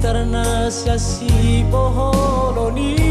ternas kasih pohon ini. Oh,